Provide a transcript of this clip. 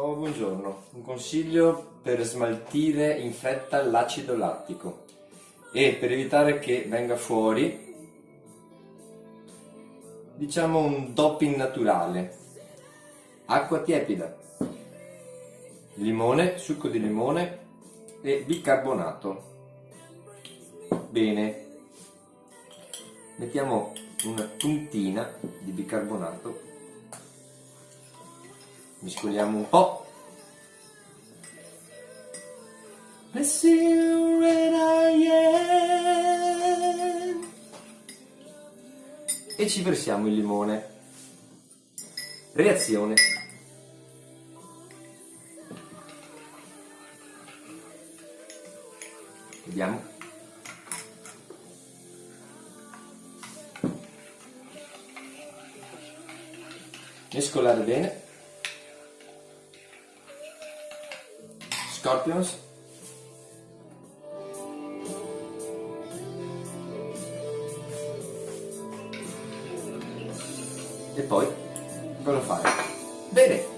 Oh, buongiorno, un consiglio per smaltire in fretta l'acido lattico e per evitare che venga fuori diciamo un doping naturale. Acqua tiepida limone, succo di limone e bicarbonato. Bene. Mettiamo una puntina di bicarbonato mescoliamo un po' e ci versiamo il limone. Reazione. Vediamo. Mescolare bene Scorpions e poi cosa fare? Bene,